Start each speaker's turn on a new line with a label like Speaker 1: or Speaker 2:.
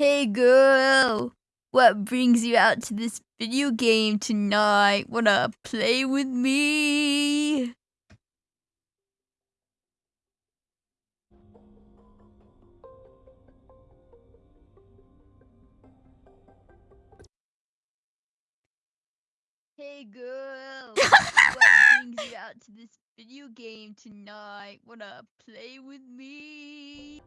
Speaker 1: Hey girl, what brings you out to this video game tonight? Wanna play with me? Hey girl, what brings you out to this video game tonight? Wanna play with me?